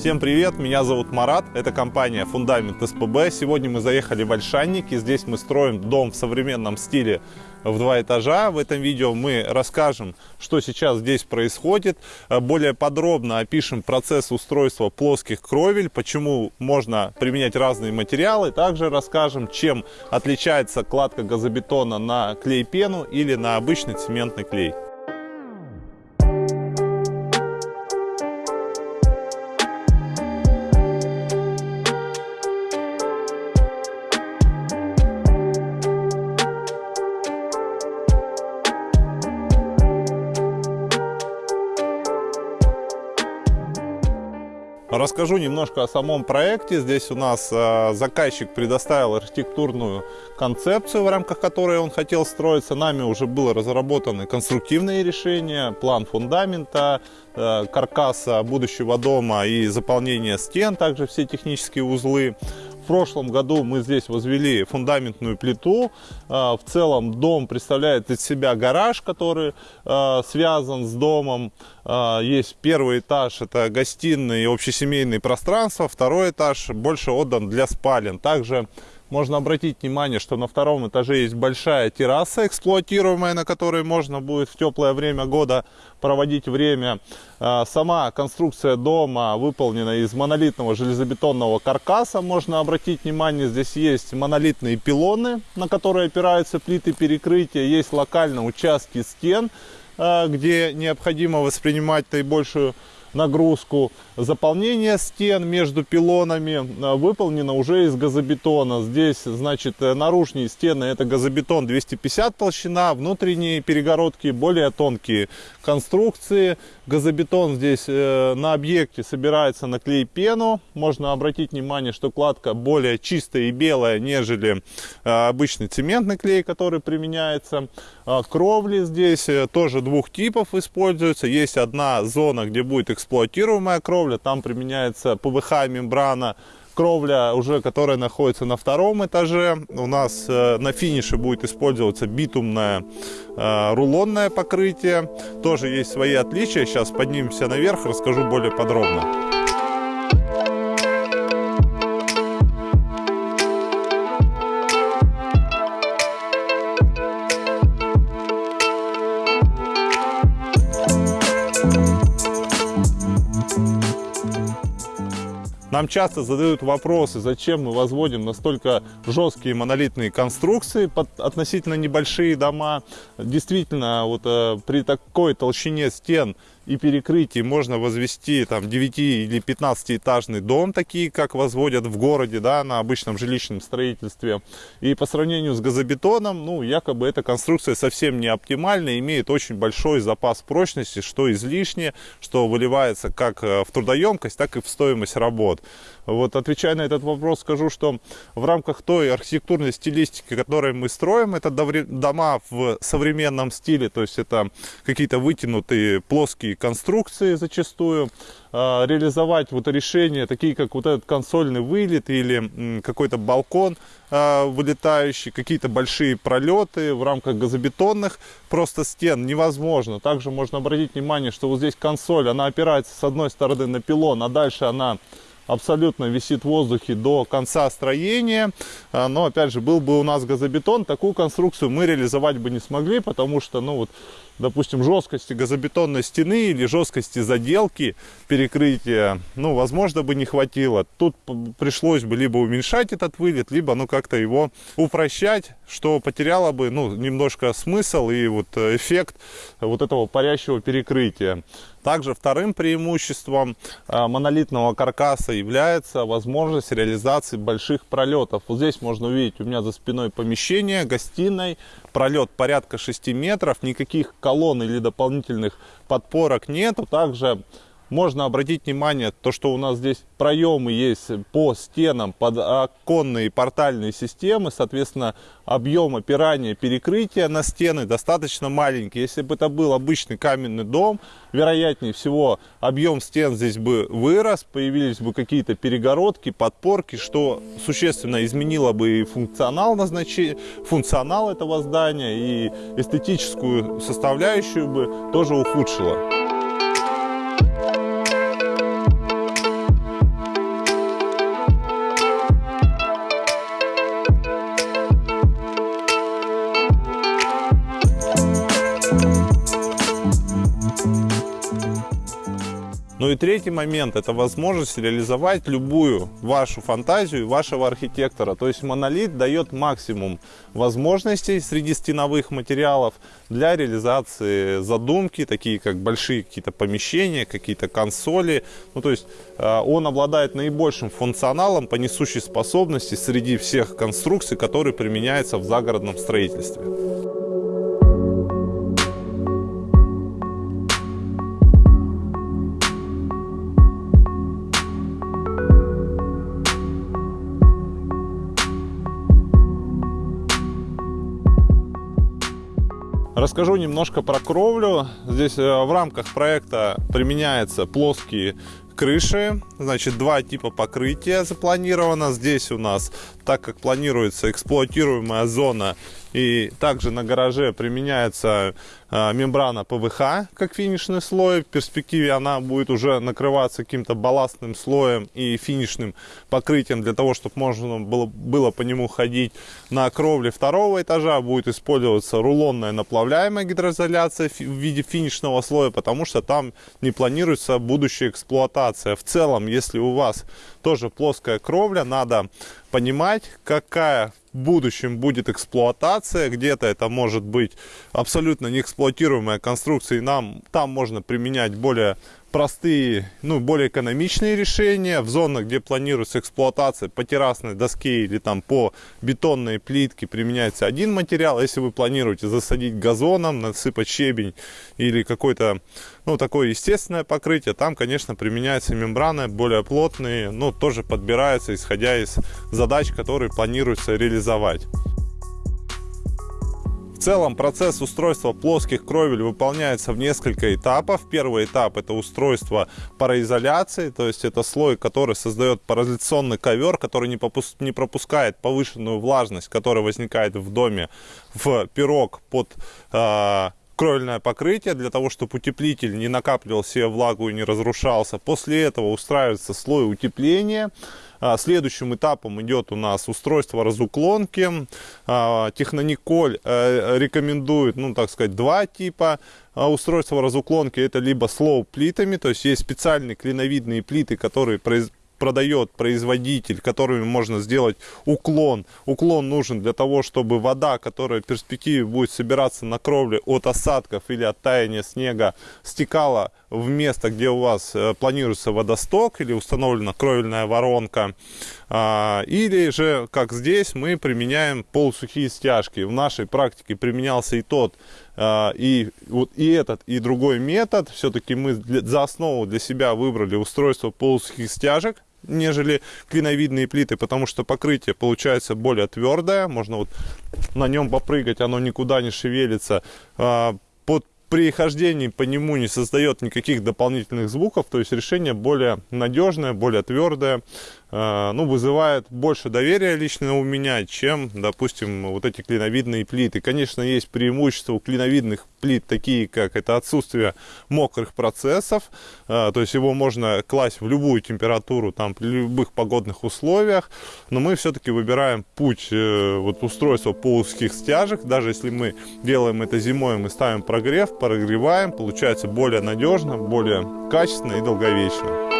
Всем привет, меня зовут Марат, это компания Фундамент СПБ. Сегодня мы заехали в Ольшанники, здесь мы строим дом в современном стиле в два этажа. В этом видео мы расскажем, что сейчас здесь происходит. Более подробно опишем процесс устройства плоских кровель, почему можно применять разные материалы. Также расскажем, чем отличается кладка газобетона на клей-пену или на обычный цементный клей. Расскажу немножко о самом проекте. Здесь у нас э, заказчик предоставил архитектурную концепцию, в рамках которой он хотел строиться. Нами уже было разработаны конструктивные решения, план фундамента, э, каркаса будущего дома и заполнение стен, также все технические узлы прошлом году мы здесь возвели фундаментную плиту. А, в целом дом представляет из себя гараж, который а, связан с домом. А, есть первый этаж, это гостиные и общесемейные пространства. Второй этаж больше отдан для спален. Также можно обратить внимание, что на втором этаже есть большая терраса эксплуатируемая, на которой можно будет в теплое время года проводить время. А, сама конструкция дома выполнена из монолитного железобетонного каркаса. Можно обратить внимание, здесь есть монолитные пилоны, на которые опираются плиты перекрытия. Есть локально участки стен, а, где необходимо воспринимать наибольшую нагрузку. Заполнение стен между пилонами э, выполнено уже из газобетона. Здесь, значит, э, наружные стены это газобетон 250 толщина, внутренние перегородки более тонкие конструкции. Газобетон здесь э, на объекте собирается на клей пену. Можно обратить внимание, что кладка более чистая и белая, нежели обычный цементный клей, который применяется. Кровли здесь тоже двух типов используются. Есть одна зона, где будет эксплуатируемая кровля, там применяется ПВХ мембрана, кровля уже, которая находится на втором этаже. У нас э, на финише будет использоваться битумное э, рулонное покрытие. Тоже есть свои отличия. Сейчас поднимемся наверх, расскажу более подробно. Нам часто задают вопросы, зачем мы возводим настолько жесткие монолитные конструкции под относительно небольшие дома. Действительно, вот э, при такой толщине стен и перекрытий можно возвести там 9 или 15 этажный дом, такие как возводят в городе, да, на обычном жилищном строительстве. И по сравнению с газобетоном, ну, якобы эта конструкция совсем не оптимальна, имеет очень большой запас прочности, что излишне, что выливается как э, в трудоемкость, так и в стоимость работ. Вот отвечая на этот вопрос, скажу, что в рамках той архитектурной стилистики, которую мы строим, это дома в современном стиле, то есть это какие-то вытянутые плоские конструкции зачастую, а, реализовать вот решения, такие как вот этот консольный вылет или какой-то балкон а, вылетающий, какие-то большие пролеты в рамках газобетонных просто стен невозможно. Также можно обратить внимание, что вот здесь консоль, она опирается с одной стороны на пилон, а дальше она абсолютно висит в воздухе до конца строения. А, но, опять же, был бы у нас газобетон, такую конструкцию мы реализовать бы не смогли, потому что, ну вот, допустим, жесткости газобетонной стены или жесткости заделки перекрытия, ну, возможно, бы не хватило. Тут пришлось бы либо уменьшать этот вылет, либо, ну, как-то его упрощать, что потеряло бы, ну, немножко смысл и вот э, эффект вот этого парящего перекрытия. Также вторым преимуществом э, монолитного каркаса является возможность реализации больших пролетов. Вот здесь можно увидеть у меня за спиной помещение, гостиной, пролет порядка 6 метров, никаких колонн или дополнительных подпорок нету. Также можно обратить внимание, то, что у нас здесь проемы есть по стенам под оконные портальные системы, соответственно, объем опирания перекрытия на стены достаточно маленький. Если бы это был обычный каменный дом, вероятнее всего объем стен здесь бы вырос, появились бы какие-то перегородки, подпорки, что существенно изменило бы и функционал, назначения, функционал этого здания, и эстетическую составляющую бы тоже ухудшило. Ну и третий момент – это возможность реализовать любую вашу фантазию вашего архитектора. То есть монолит дает максимум возможностей среди стеновых материалов для реализации задумки, такие как большие какие-то помещения, какие-то консоли. Ну то есть э, он обладает наибольшим функционалом по несущей способности среди всех конструкций, которые применяются в загородном строительстве. Расскажу немножко про кровлю. Здесь э, в рамках проекта применяются плоские крыши. Значит, два типа покрытия запланировано. Здесь у нас, так как планируется эксплуатируемая зона и также на гараже применяется э, мембрана ПВХ как финишный слой. В перспективе она будет уже накрываться каким-то балластным слоем и финишным покрытием для того, чтобы можно было, было по нему ходить. На кровле второго этажа будет использоваться рулонная наплавляемая гидроизоляция в виде финишного слоя, потому что там не планируется будущая эксплуатация. В целом, если у вас тоже плоская кровля, надо понимать, какая в будущем будет эксплуатация, где-то это может быть абсолютно неэксплуатируемая конструкция, и нам там можно применять более простые, ну, более экономичные решения. В зонах, где планируется эксплуатация по террасной доске или там по бетонной плитке применяется один материал. Если вы планируете засадить газоном, насыпать щебень или какой-то, ну, такое естественное покрытие, там, конечно, применяются мембраны более плотные, но тоже подбираются, исходя из задач, которые планируется реализовать. В целом процесс устройства плоских кровель выполняется в несколько этапов. Первый этап это устройство пароизоляции, то есть это слой, который создает пароизоляционный ковер, который не, не пропускает повышенную влажность, которая возникает в доме, в пирог под э, кровельное покрытие для того, чтобы утеплитель не накапливал себе влагу и не разрушался. После этого устраивается слой утепления. А, следующим этапом идет у нас устройство разуклонки. А, Технониколь э, рекомендует, ну так сказать, два типа а, устройства разуклонки. Это либо слоу плитами, то есть есть специальные клиновидные плиты, которые продает производитель, которыми можно сделать уклон. Уклон нужен для того, чтобы вода, которая в перспективе будет собираться на кровле от осадков или от таяния снега, стекала в место, где у вас э, планируется водосток или установлена кровельная воронка. А, или же, как здесь, мы применяем полусухие стяжки. В нашей практике применялся и тот, а, и, вот, и этот, и другой метод. Все-таки мы за основу для себя выбрали устройство полусухих стяжек нежели клиновидные плиты, потому что покрытие получается более твердое, можно вот на нем попрыгать, оно никуда не шевелится. А, под при хождении по нему не создает никаких дополнительных звуков, то есть решение более надежное, более твердое, ну, вызывает больше доверия лично у меня, чем, допустим, вот эти клиновидные плиты. Конечно, есть преимущества у клиновидных плит, такие как это отсутствие мокрых процессов, э, то есть его можно класть в любую температуру, там, при любых погодных условиях, но мы все-таки выбираем путь э, вот, устройства по узких стяжек, даже если мы делаем это зимой, мы ставим прогрев, прогреваем, получается более надежно, более качественно и долговечно.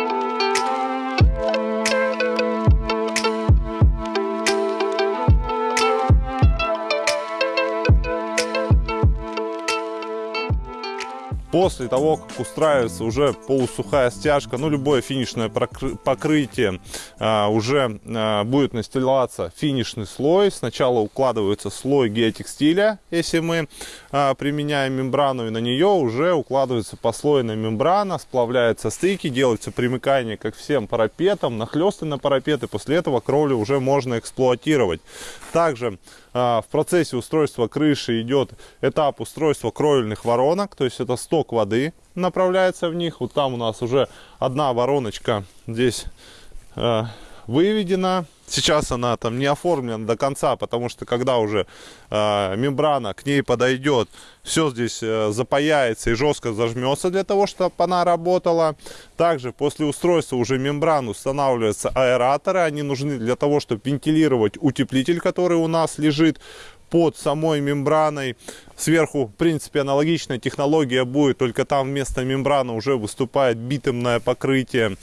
После того, как устраивается уже полусухая стяжка, ну, любое финишное покрытие, а, уже а, будет настилаться финишный слой. Сначала укладывается слой геотекстиля, если мы а, применяем мембрану, и на нее уже укладывается послойная мембрана, сплавляются стыки, делается примыкание как всем парапетам, нахлесты на парапеты. После этого кровлю уже можно эксплуатировать. Также в процессе устройства крыши идет этап устройства кровельных воронок, то есть это сток воды направляется в них. Вот там у нас уже одна вороночка здесь э, выведена. Сейчас она там не оформлена до конца, потому что когда уже э, мембрана к ней подойдет, все здесь э, запаяется и жестко зажмется для того, чтобы она работала. Также после устройства уже мембран устанавливаются аэраторы. Они нужны для того, чтобы вентилировать утеплитель, который у нас лежит под самой мембраной. Сверху, в принципе, аналогичная технология будет, только там вместо мембраны уже выступает битумное покрытие.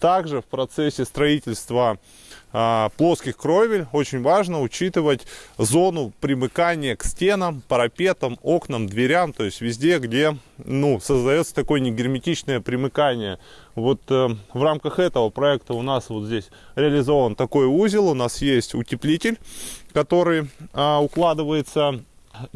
Также в процессе строительства плоских кровель очень важно учитывать зону примыкания к стенам, парапетам, окнам, дверям, то есть везде, где ну, создается такое негерметичное примыкание. Вот э, в рамках этого проекта у нас вот здесь реализован такой узел, у нас есть утеплитель, который э, укладывается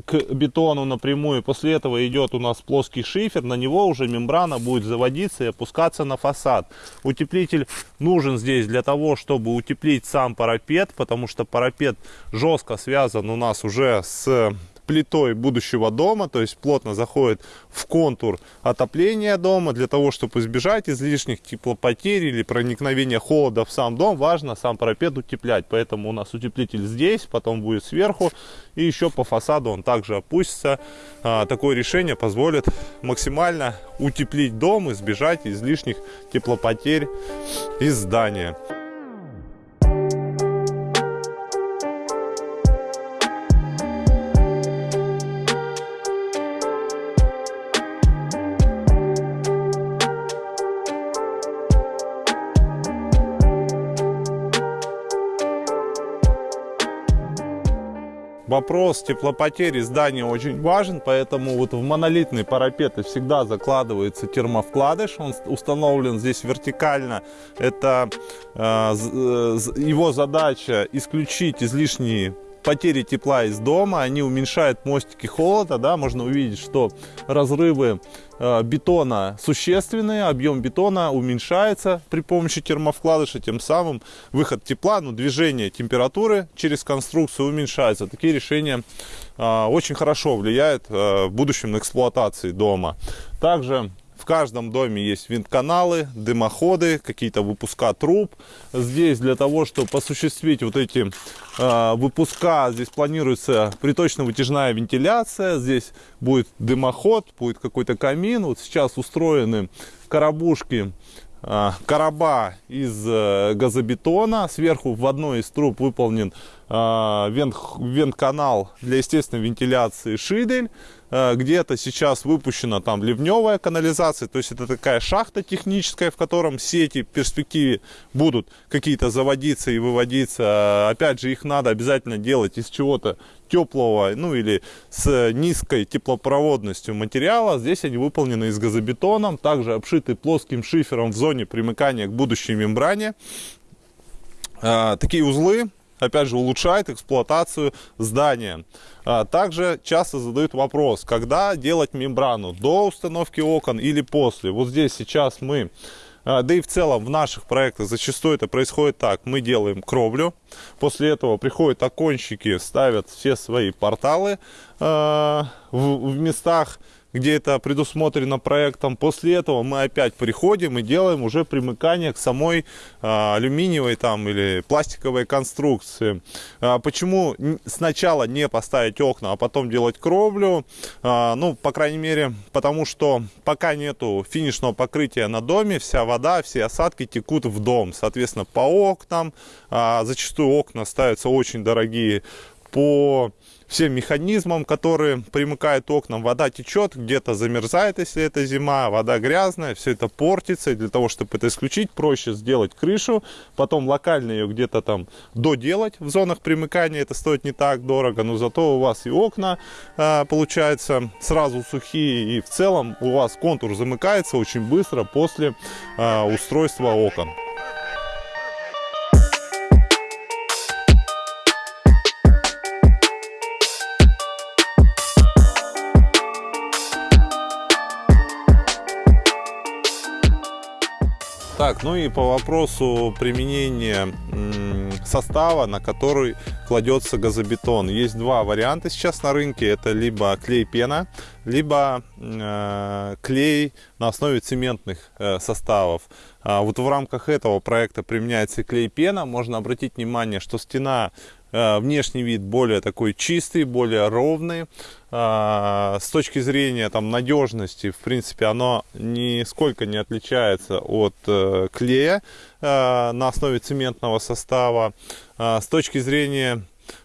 к бетону напрямую. После этого идет у нас плоский шифер, на него уже мембрана будет заводиться и опускаться на фасад. Утеплитель нужен здесь для того, чтобы утеплить сам парапет, потому что парапет жестко связан у нас уже с плитой будущего дома, то есть плотно заходит в контур отопления дома. Для того, чтобы избежать излишних теплопотерь или проникновения холода в сам дом, важно сам парапет утеплять. Поэтому у нас утеплитель здесь, потом будет сверху, и еще по фасаду он также опустится. А, такое решение позволит максимально утеплить дом, избежать излишних теплопотерь из здания. Вопрос теплопотери здания очень важен, поэтому вот в монолитные парапеты всегда закладывается термовкладыш. Он установлен здесь вертикально. Это э, э его задача исключить излишние потери тепла из дома, они уменьшают мостики холода, да, можно увидеть, что разрывы э, бетона существенные, объем бетона уменьшается при помощи термовкладыша, тем самым выход тепла, ну, движение температуры через конструкцию уменьшается. Такие решения э, очень хорошо влияют э, в будущем на эксплуатации дома. Также в каждом доме есть винт-каналы, дымоходы, какие-то выпуска труб. Здесь для того, чтобы осуществить вот эти э, выпуска, здесь планируется приточно-вытяжная вентиляция. Здесь будет дымоход, будет какой-то камин. Вот сейчас устроены коробушки а, короба из э, газобетона. Сверху в одной из труб выполнен а, вент-канал для естественной вентиляции шидель. А, где-то сейчас выпущена там ливневая канализация. То есть это такая шахта техническая, в котором сети в перспективе будут какие-то заводиться и выводиться. Опять же, их надо обязательно делать из чего-то теплого, ну или с низкой теплопроводностью материала. Здесь они выполнены из газобетоном, также обшиты плоским шифером в зоне примыкания к будущей мембране. А, такие узлы опять же, улучшают эксплуатацию здания. А, также часто задают вопрос, когда делать мембрану, до установки окон или после. Вот здесь сейчас мы а, да и в целом в наших проектах зачастую это происходит так. Мы делаем кровлю, после этого приходят оконщики, ставят все свои порталы в, в местах, где это предусмотрено проектом. После этого мы опять приходим и делаем уже примыкание к самой а, алюминиевой там или пластиковой конструкции. А, почему сначала не поставить окна, а потом делать кровлю? А, ну, по крайней мере, потому что пока нету финишного покрытия на доме, вся вода, все осадки текут в дом. Соответственно, по окнам, зачастую окна ставятся очень дорогие, по всем механизмам, которые примыкают окнам. Вода течет, где-то замерзает, если это зима, вода грязная, все это портится. И для того, чтобы это исключить, проще сделать крышу, потом локально ее где-то там доделать в зонах примыкания. Это стоит не так дорого, но зато у вас и окна э, получается сразу сухие, и в целом у вас контур замыкается очень быстро после э, устройства окон. Так, ну и по вопросу применения состава, на который кладется газобетон. Есть два варианта сейчас на рынке. Это либо клей-пена, либо э, клей на основе цементных э, составов. А вот в рамках этого проекта применяется клей-пена. Можно обратить внимание, что стена внешний вид более такой чистый, более ровный. Э, с точки зрения там, надежности, в принципе, оно нисколько не отличается от э, клея на основе цементного состава. С точки зрения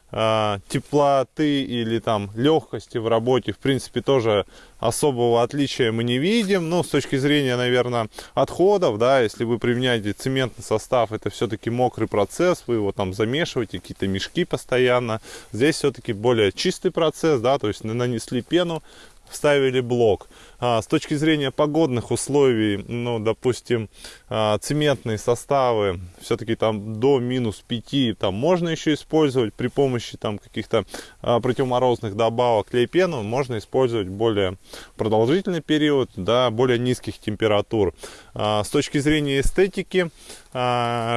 теплоты или там легкости в работе, в принципе, тоже особого отличия мы не видим. Ну, с точки зрения, наверное, отходов, да, если вы применяете цементный состав, это все-таки мокрый процесс, вы его там замешиваете, какие-то мешки постоянно. Здесь все-таки более чистый процесс, да, то есть нанесли пену, вставили блок. А, с точки зрения погодных условий, ну, допустим, а, цементные составы, все-таки там до минус 5, там можно еще использовать при помощи там каких-то а, противоморозных добавок клей-пену, можно использовать более продолжительный период, да, более низких температур. А, с точки зрения эстетики,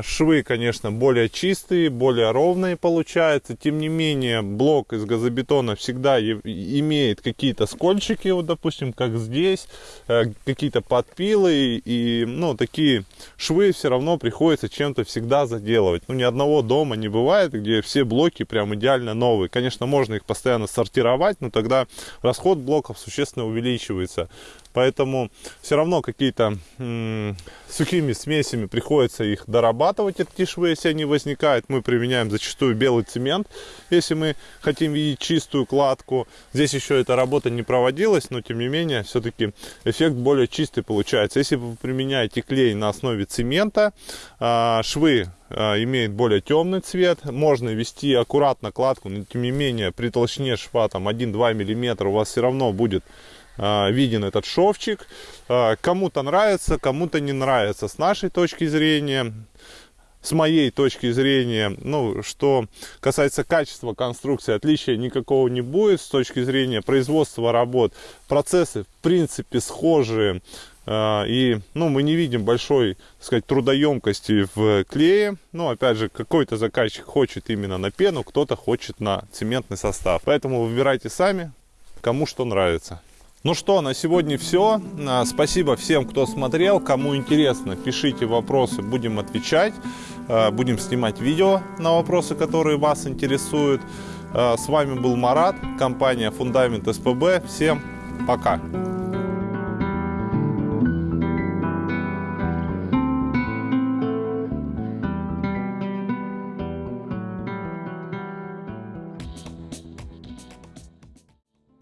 швы, конечно, более чистые, более ровные получаются, тем не менее, блок из газобетона всегда имеет какие-то скольчики, вот, допустим, как здесь здесь, э, какие-то подпилы и, ну, такие швы все равно приходится чем-то всегда заделывать. Ну, ни одного дома не бывает, где все блоки прям идеально новые. Конечно, можно их постоянно сортировать, но тогда расход блоков существенно увеличивается. Поэтому все равно какие-то сухими смесями приходится их дорабатывать, эти швы, если они возникают. Мы применяем зачастую белый цемент, если мы хотим видеть чистую кладку. Здесь еще эта работа не проводилась, но тем не менее, все-таки эффект более чистый получается. Если вы применяете клей на основе цемента, а, швы а, имеет более темный цвет. Можно вести аккуратно кладку, но тем не менее при толщине шва там 1-2 мм у вас все равно будет виден этот шовчик. А, кому-то нравится, кому-то не нравится. С нашей точки зрения, с моей точки зрения, ну, что касается качества конструкции, отличия никакого не будет. С точки зрения производства работ, процессы в принципе схожие. А, и ну, мы не видим большой так сказать, трудоемкости в клее. Ну, опять же, какой-то заказчик хочет именно на пену, кто-то хочет на цементный состав. Поэтому выбирайте сами, кому что нравится. Ну что, на сегодня все. А, спасибо всем, кто смотрел. Кому интересно, пишите вопросы, будем отвечать. А, будем снимать видео на вопросы, которые вас интересуют. А, с вами был Марат, компания Фундамент СПБ. Всем пока!